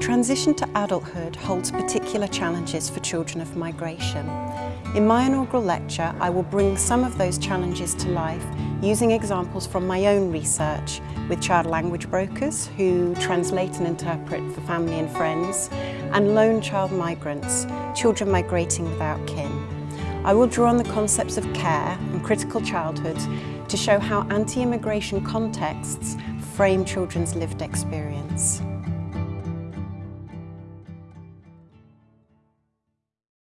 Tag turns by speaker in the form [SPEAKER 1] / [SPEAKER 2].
[SPEAKER 1] transition to adulthood holds particular challenges for children of migration. In my inaugural lecture, I will bring some of those challenges to life using examples from my own research with child language brokers who translate and interpret for family and friends, and lone child migrants, children migrating without kin. I will draw on the concepts of care and critical childhood to show how anti-immigration contexts frame children's lived experience.